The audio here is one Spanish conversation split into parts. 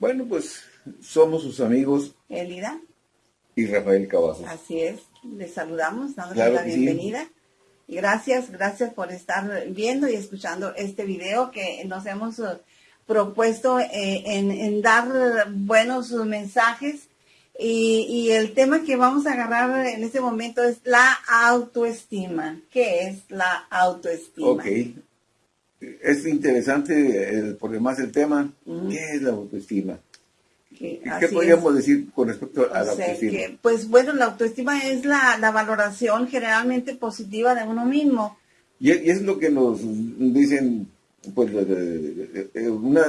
Bueno, pues somos sus amigos. Elida. Y Rafael Cavazos. Así es. Les saludamos, damos la bienvenida. Y gracias, gracias por estar viendo y escuchando este video que nos hemos eh, propuesto eh, en, dar buenos mensajes. Y, el tema que vamos a agarrar en este momento es la autoestima. ¿Qué es la autoestima? Ok. Es interesante, el, por demás el tema, ¿qué es la autoestima? ¿Qué podríamos decir con respecto a la autoestima? pues bueno, la autoestima es la, valoración generalmente positiva de uno mismo. Y, es lo que nos dicen, pues, una,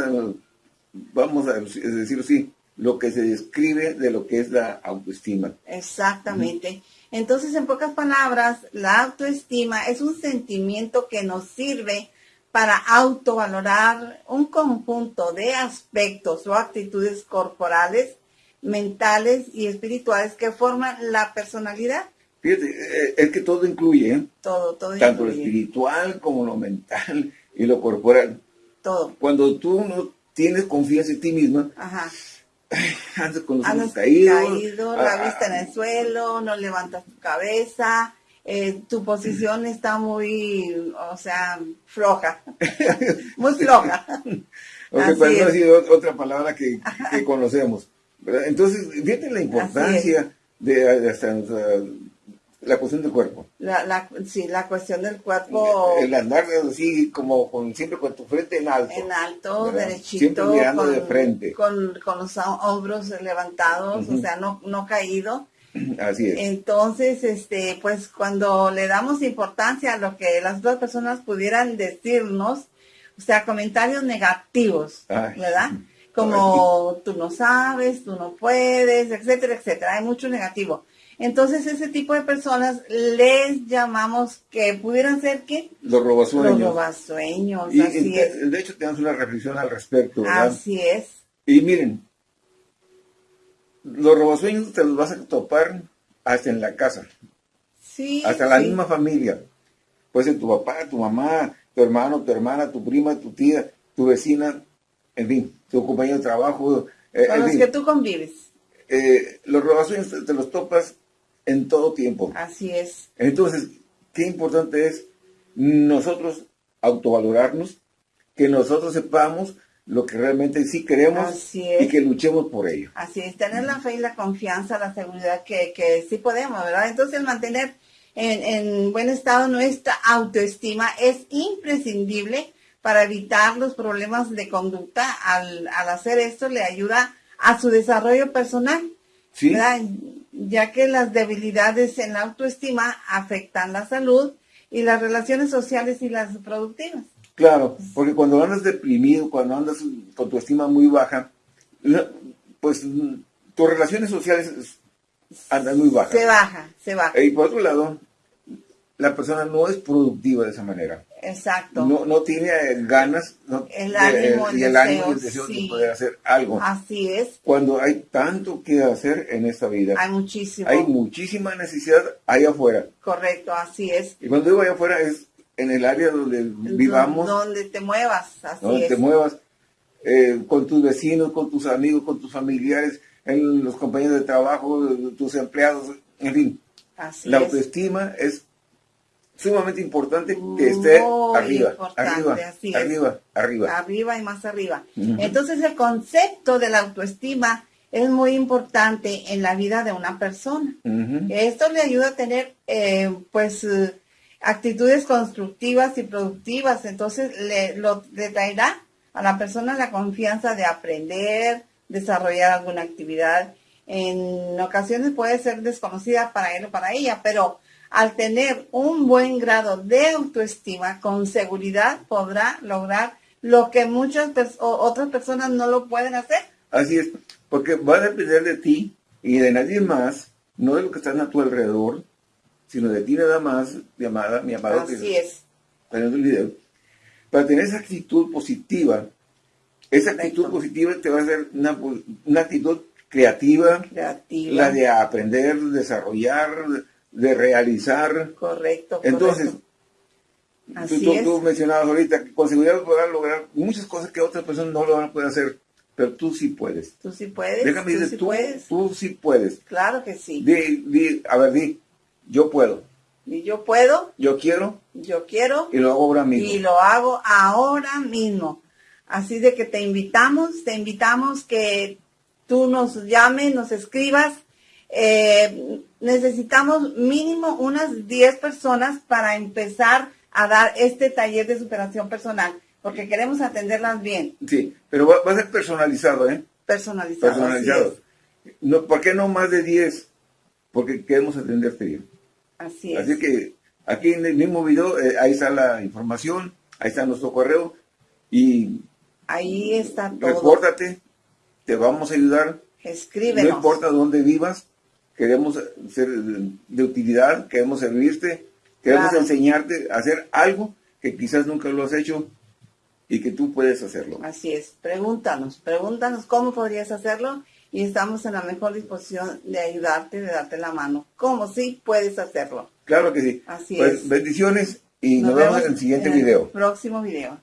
vamos a decirlo así, lo que se describe de lo que es la autoestima. Exactamente. Entonces, en pocas palabras, la autoestima es un sentimiento que nos sirve para autovalorar un conjunto de aspectos o actitudes corporales, mentales y espirituales que forman la personalidad. Fíjate, eh, es que todo incluye, ¿eh? Todo, todo Tanto lo espiritual como lo mental y lo corporal. Todo. Cuando tú no tienes confianza en ti misma, Ajá. andas con los ojos caídos. Caído, la ah, vista en el suelo, no levantas tu cabeza, eh, tu posición está muy, o sea, floja, muy floja. Porque para no ha sido otra palabra que, conocemos. Entonces, fíjate la importancia de, la cuestión del cuerpo. La, sí, la cuestión del cuerpo. El, andar así, como con, siempre con tu frente en alto. En alto, derechito. Siempre mirando de frente. Con, los hombros levantados, o sea, no, no caído. Así es. Entonces, este, pues cuando le damos importancia a lo que las dos personas pudieran decirnos, o sea, comentarios negativos, ¿verdad? Como tú no sabes, tú no puedes, etcétera, etcétera. Hay mucho negativo. Entonces, ese tipo de personas les llamamos que pudieran ser ¿qué? Los robasueños. Los robasueños, así es. De hecho, tenemos una reflexión al respecto, ¿verdad? Así es. Y miren, los robasueños te los vas a topar hasta en la casa. Sí. Hasta la misma familia. Puede ser tu papá, tu mamá, tu hermano, tu hermana, tu prima, tu tía, tu vecina, en fin, tu compañero de trabajo. Eh, Con los que tú convives. Eh, los robasueños te, los topas en todo tiempo. Así es. Entonces, qué importante es nosotros autovalorarnos, que nosotros sepamos lo que realmente sí queremos y que luchemos por ello. Así es, tener la fe y la confianza, la seguridad que, que sí podemos, ¿verdad? Entonces mantener en, en buen estado nuestra autoestima es imprescindible para evitar los problemas de conducta. Al, al hacer esto le ayuda a su desarrollo personal, ¿Sí? ¿verdad? ya que las debilidades en la autoestima afectan la salud y las relaciones sociales y las productivas. Claro, porque cuando andas deprimido, cuando andas con tu estima muy baja, pues tus relaciones sociales andan muy bajas. Se baja, se baja. Y por otro lado, la persona no es productiva de esa manera. Exacto. No, no tiene ganas el ánimo, y el, ánimo y el deseo de poder hacer algo. Así es. Cuando hay tanto que hacer en esta vida. Hay muchísimo. Hay muchísima necesidad ahí afuera. Correcto, así es. Y cuando digo allá afuera es en el área donde vivamos. Donde te muevas, así donde te muevas, eh, con tus vecinos, con tus amigos, con tus familiares, en los compañeros de trabajo, tus empleados, en fin. Así la autoestima es sumamente importante que esté arriba, arriba, arriba, arriba. Arriba y más arriba. Entonces el concepto de la autoestima es muy importante en la vida de una persona. Esto le ayuda a tener, eh, pues, actitudes constructivas y productivas. Entonces le, lo, traerá a la persona la confianza de aprender, desarrollar alguna actividad. En ocasiones puede ser desconocida para él o para ella, pero al tener un buen grado de autoestima, con seguridad podrá lograr lo que muchas otras personas no lo pueden hacer. Así es, porque va a depender de ti y de nadie más, no de lo que está a tu alrededor, sino de ti nada más, mi amada, mi amado. Así es. el video. Para tener esa actitud positiva, esa actitud positiva te va a hacer una, actitud creativa, creativa, la de aprender, desarrollar, de realizar. Correcto. Entonces, tú, tú, mencionabas ahorita que con seguridad podrás lograr muchas cosas que otras personas no lo van a poder hacer. pero tú sí puedes. Tú sí puedes. Déjame tú decir, sí tú, puedes. tú sí puedes. Claro que sí. Di, di, a ver, di, yo puedo, Y yo puedo, yo quiero yo quiero y lo hago ahora mismo. y lo hago ahora mismo. Así de que te invitamos, te invitamos que tú nos llames, nos escribas. Eh, necesitamos mínimo unas 10 personas para empezar a dar este taller de superación personal, porque queremos atenderlas bien, Sí, pero va, va a ser personalizado, ¿eh? personalizadas. Personalizado. No, ¿Por qué no más de 10? Porque queremos atenderte bien. Así es. Así que aquí en el mismo video, eh, ahí está la información, ahí está nuestro correo y Ahí está todo. repórtate, te vamos a ayudar, Escríbenos. no importa dónde vivas, queremos ser de utilidad, queremos servirte, queremos Claro. enseñarte a hacer algo que quizás nunca lo has hecho y que tú puedes hacerlo. Así es. Pregúntanos, pregúntanos cómo podrías hacerlo y estamos en la mejor disposición de ayudarte, de darte la mano. ¿Cómo sí puedes hacerlo? Claro que sí. Así Pues es. bendiciones y nos, vemos en el siguiente en video. próximo video.